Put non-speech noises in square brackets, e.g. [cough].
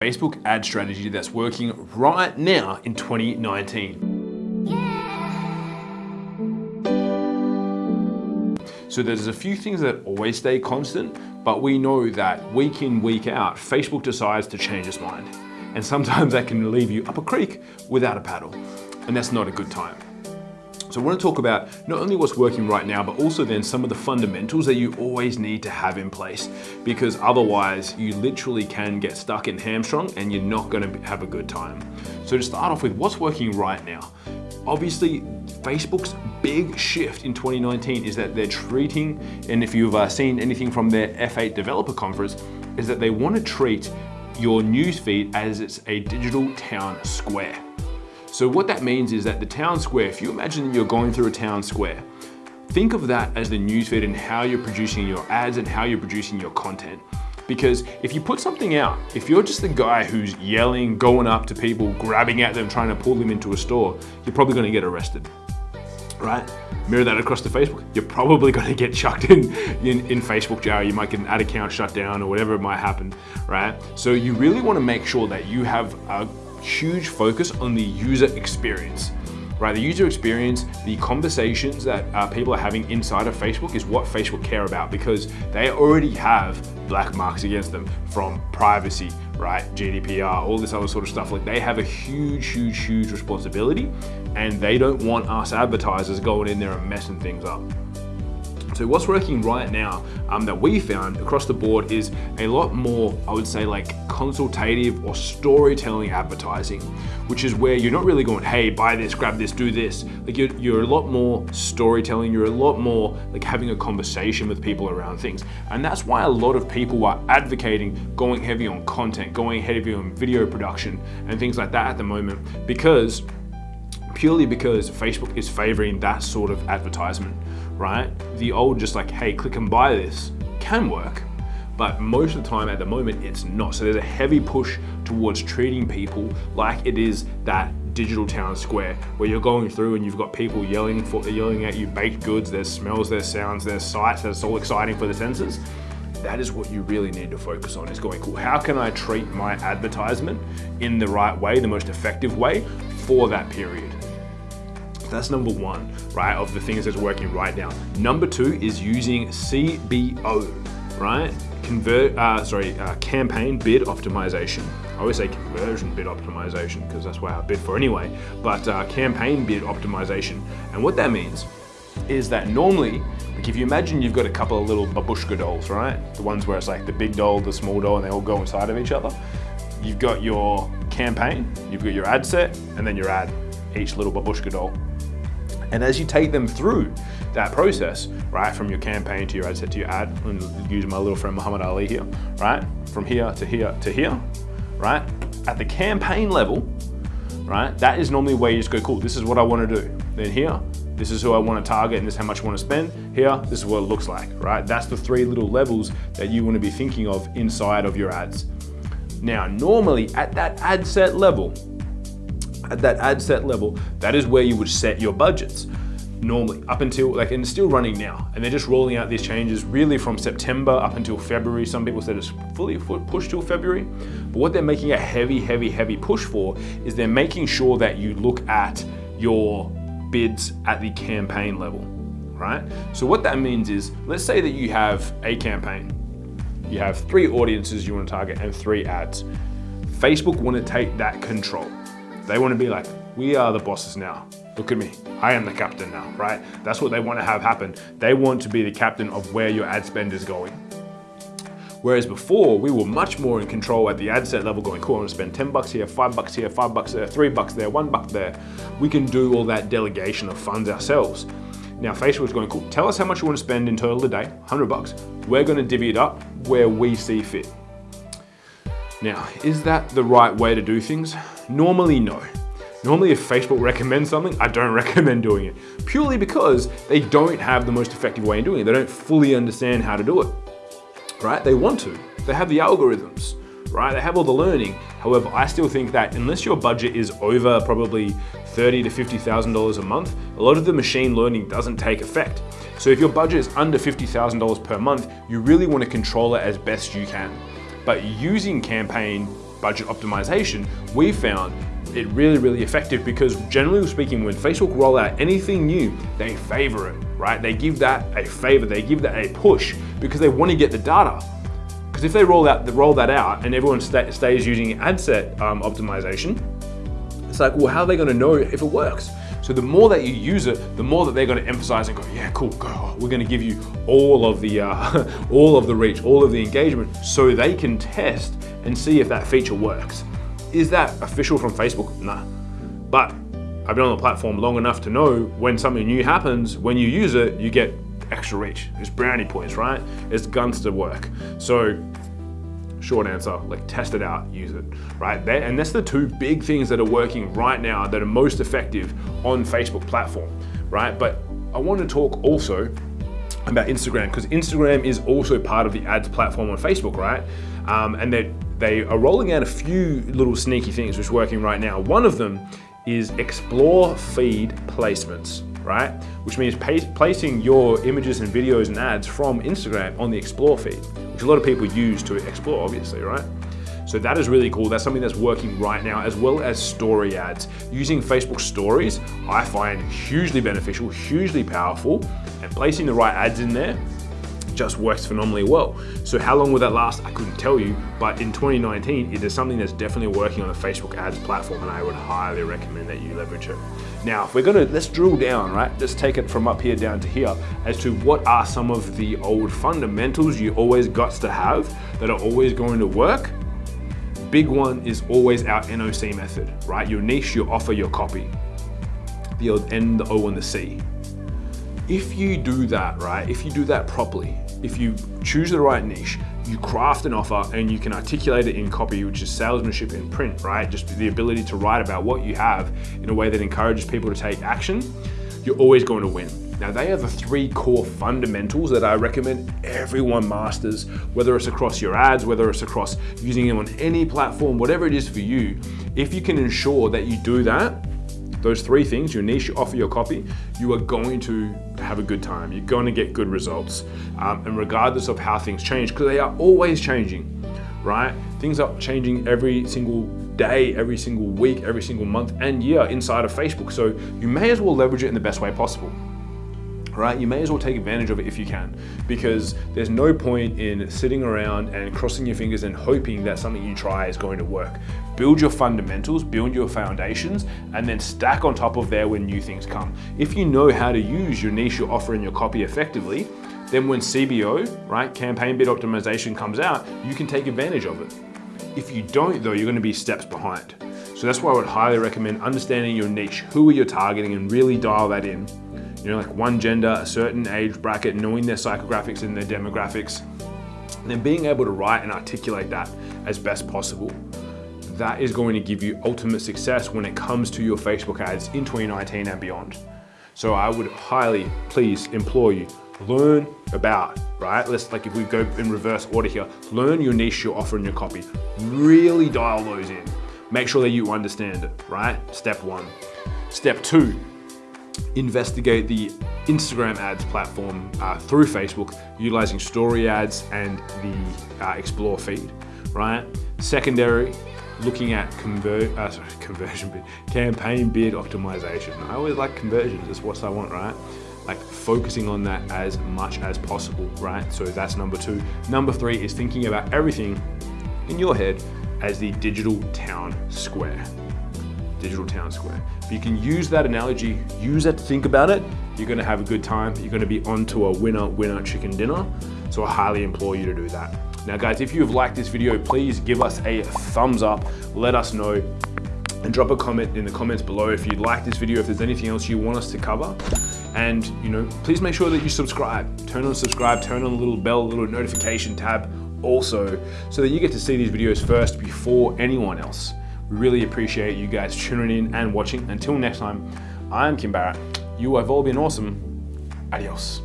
Facebook ad strategy that's working right now in 2019. So there's a few things that always stay constant, but we know that week in, week out, Facebook decides to change its mind. And sometimes that can leave you up a creek without a paddle. And that's not a good time. So I want to talk about not only what's working right now, but also then some of the fundamentals that you always need to have in place because otherwise you literally can get stuck in hamstrung and you're not going to have a good time. So to start off with, what's working right now? Obviously, Facebook's big shift in 2019 is that they're treating, and if you've uh, seen anything from their F8 developer conference, is that they want to treat your newsfeed as it's a digital town square. So what that means is that the town square, if you imagine that you're going through a town square, think of that as the newsfeed and how you're producing your ads and how you're producing your content. Because if you put something out, if you're just the guy who's yelling, going up to people, grabbing at them, trying to pull them into a store, you're probably gonna get arrested, right? Mirror that across to Facebook, you're probably [laughs] gonna get chucked in, in, in Facebook jail. You might get an ad account shut down or whatever might happen, right? So you really wanna make sure that you have a huge focus on the user experience right? The user experience, the conversations that uh, people are having inside of Facebook is what Facebook care about because they already have black marks against them from privacy, right? GDPR, all this other sort of stuff. Like they have a huge, huge, huge responsibility and they don't want us advertisers going in there and messing things up. So what's working right now um, that we found across the board is a lot more, I would say like consultative or storytelling advertising, which is where you're not really going, hey, buy this, grab this, do this. Like you're, you're a lot more storytelling, you're a lot more like having a conversation with people around things. And that's why a lot of people are advocating going heavy on content, going heavy on video production and things like that at the moment because purely because Facebook is favoring that sort of advertisement right? The old just like, hey, click and buy this can work, but most of the time at the moment it's not. So there's a heavy push towards treating people like it is that digital town square where you're going through and you've got people yelling for yelling at you baked goods, there's smells, there's sounds, there's sights that's all exciting for the senses. That is what you really need to focus on is going, cool, how can I treat my advertisement in the right way, the most effective way for that period? That's number one, right, of the things that's working right now. Number two is using CBO, right? Convert, uh, sorry, uh, campaign bid optimization. I always say conversion bid optimization because that's what I bid for anyway, but uh, campaign bid optimization. And what that means is that normally, like if you imagine you've got a couple of little babushka dolls, right? The ones where it's like the big doll, the small doll, and they all go inside of each other. You've got your campaign, you've got your ad set, and then your ad, each little babushka doll. And as you take them through that process, right, from your campaign to your ad set to your ad, and using my little friend Muhammad Ali here, right, from here to here to here, right, at the campaign level, right, that is normally where you just go, cool, this is what I want to do. Then here, this is who I want to target and this is how much I want to spend. Here, this is what it looks like, right? That's the three little levels that you want to be thinking of inside of your ads. Now, normally at that ad set level, at that ad set level, that is where you would set your budgets. Normally up until like and it's still running now and they're just rolling out these changes really from September up until February. Some people said it's fully pushed till February but what they're making a heavy heavy heavy push for is they're making sure that you look at your bids at the campaign level right? So what that means is let's say that you have a campaign you have three audiences you want to target and three ads. Facebook want to take that control they want to be like, we are the bosses now. Look at me, I am the captain now, right? That's what they want to have happen. They want to be the captain of where your ad spend is going. Whereas before, we were much more in control at the ad set level going, cool, I'm gonna spend 10 bucks here, five bucks here, five bucks there, three bucks there, one buck there. We can do all that delegation of funds ourselves. Now Facebook's going, cool, tell us how much you wanna spend in total a day, 100 bucks. We're gonna divvy it up where we see fit. Now, is that the right way to do things? Normally, no. Normally if Facebook recommends something, I don't [laughs] recommend doing it. Purely because they don't have the most effective way in doing it. They don't fully understand how to do it, right? They want to. They have the algorithms, right? They have all the learning. However, I still think that unless your budget is over probably thirty to $50,000 a month, a lot of the machine learning doesn't take effect. So if your budget is under $50,000 per month, you really want to control it as best you can. But using campaign budget optimization, we found it really, really effective because generally speaking, when Facebook roll out anything new, they favor it, right? They give that a favor, they give that a push because they want to get the data. Because if they roll that, roll that out and everyone sta stays using ad set um, optimization, it's like, well, how are they going to know if it works? So the more that you use it, the more that they're going to emphasize and go, yeah, cool, go. We're going to give you all of the uh, [laughs] all of the reach, all of the engagement, so they can test and see if that feature works. Is that official from Facebook? Nah. But I've been on the platform long enough to know when something new happens, when you use it, you get extra reach. It's brownie points, right? It's guns to work. So short answer, like test it out, use it, right? There, and that's the two big things that are working right now that are most effective on Facebook platform, right? But I want to talk also about Instagram because Instagram is also part of the ads platform on Facebook, right? Um, and they they are rolling out a few little sneaky things which are working right now. One of them is explore feed placements, right? Which means placing your images and videos and ads from Instagram on the explore feed, which a lot of people use to explore, obviously, right? So that is really cool. That's something that's working right now, as well as story ads. Using Facebook stories, I find hugely beneficial, hugely powerful, and placing the right ads in there just works phenomenally well. So how long will that last? I couldn't tell you, but in 2019, it is something that's definitely working on the Facebook ads platform and I would highly recommend that you leverage it. Now, if we're gonna, let's drill down, right? Let's take it from up here down to here as to what are some of the old fundamentals you always got to have that are always going to work. Big one is always our NOC method, right? Your niche, your offer, your copy. The old N, the O, and the C. If you do that, right, if you do that properly, if you choose the right niche, you craft an offer and you can articulate it in copy, which is salesmanship in print, right? Just the ability to write about what you have in a way that encourages people to take action, you're always going to win. Now they are the three core fundamentals that I recommend everyone masters, whether it's across your ads, whether it's across using them on any platform, whatever it is for you. If you can ensure that you do that, those three things, your niche, your offer, your copy, you are going to have a good time. You're going to get good results. Um, and regardless of how things change, because they are always changing, right? Things are changing every single day, every single week, every single month and year inside of Facebook. So you may as well leverage it in the best way possible right? You may as well take advantage of it if you can, because there's no point in sitting around and crossing your fingers and hoping that something you try is going to work. Build your fundamentals, build your foundations, and then stack on top of there when new things come. If you know how to use your niche, your offer, and your copy effectively, then when CBO, right, campaign bid optimization comes out, you can take advantage of it. If you don't though, you're gonna be steps behind. So that's why I would highly recommend understanding your niche, who are you targeting and really dial that in you know, like one gender, a certain age bracket, knowing their psychographics and their demographics, and then being able to write and articulate that as best possible. That is going to give you ultimate success when it comes to your Facebook ads in 2019 and beyond. So I would highly, please implore you, learn about, right? Let's like if we go in reverse order here, learn your niche, your offer and your copy. Really dial those in. Make sure that you understand it, right? Step one. Step two, investigate the Instagram ads platform uh, through Facebook, utilizing story ads and the uh, explore feed, right? Secondary, looking at convert, uh, sorry, [laughs] conversion bid, campaign bid optimization. I always like conversions, it's what I want, right? Like focusing on that as much as possible, right? So that's number two. Number three is thinking about everything in your head as the digital town square digital town square. If you can use that analogy, use it, think about it, you're gonna have a good time. You're gonna be onto a winner, winner chicken dinner. So I highly implore you to do that. Now guys, if you've liked this video, please give us a thumbs up, let us know, and drop a comment in the comments below if you'd like this video, if there's anything else you want us to cover. And you know, please make sure that you subscribe. Turn on subscribe, turn on the little bell, little notification tab also, so that you get to see these videos first before anyone else. Really appreciate you guys tuning in and watching. Until next time, I'm Kim Barrett. You have all been awesome. Adios.